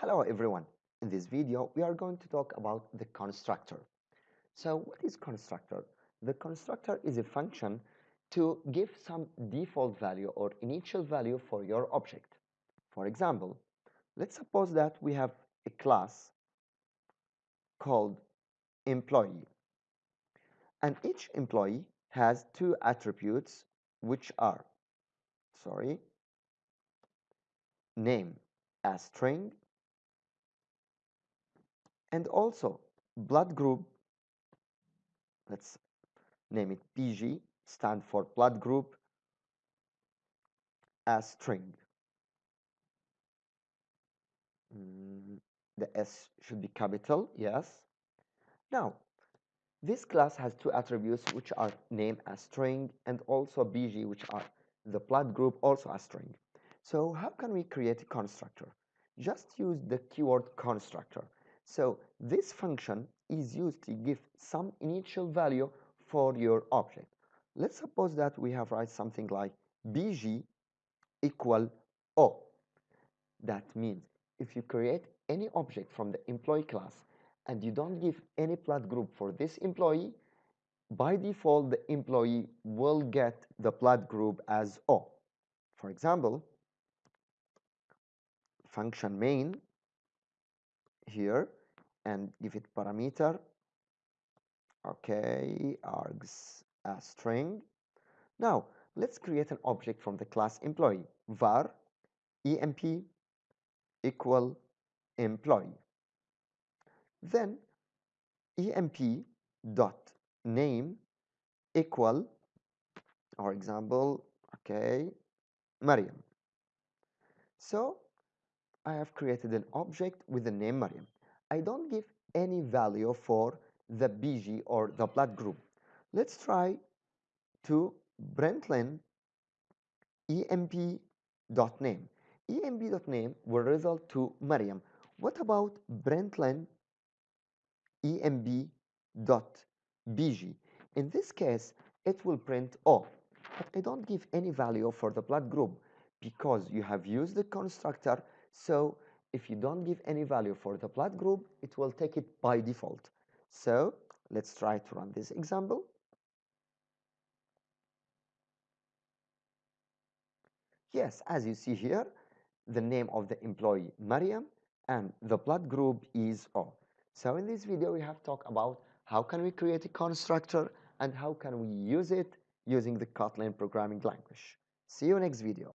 Hello everyone. In this video, we are going to talk about the constructor. So what is constructor? The constructor is a function to give some default value or initial value for your object. For example, let's suppose that we have a class called employee. And each employee has two attributes which are, sorry, name as string and also blood group let's name it BG stand for blood group as string. Mm, the S should be capital yes. Now this class has two attributes which are name as string and also BG which are the blood group also as string. So how can we create a constructor? Just use the keyword constructor so this function is used to give some initial value for your object. Let's suppose that we have write something like bg equal o. That means if you create any object from the employee class and you don't give any blood group for this employee, by default the employee will get the blood group as O. For example, function main here and give it parameter. Okay args a string. Now let's create an object from the class employee. Var emp equal employee. Then emp dot name equal our example okay Mariam. So I have created an object with the name Mariam I don't give any value for the BG or the blood group. Let's try to println emp.name. emp.name will result to Mariam. What about println emp.bg? In this case, it will print O, but I don't give any value for the blood group because you have used the constructor, so if you don't give any value for the blood group, it will take it by default. So let's try to run this example. Yes, as you see here, the name of the employee Mariam and the blood group is O. So in this video, we have talked about how can we create a constructor and how can we use it using the Kotlin programming language. See you next video.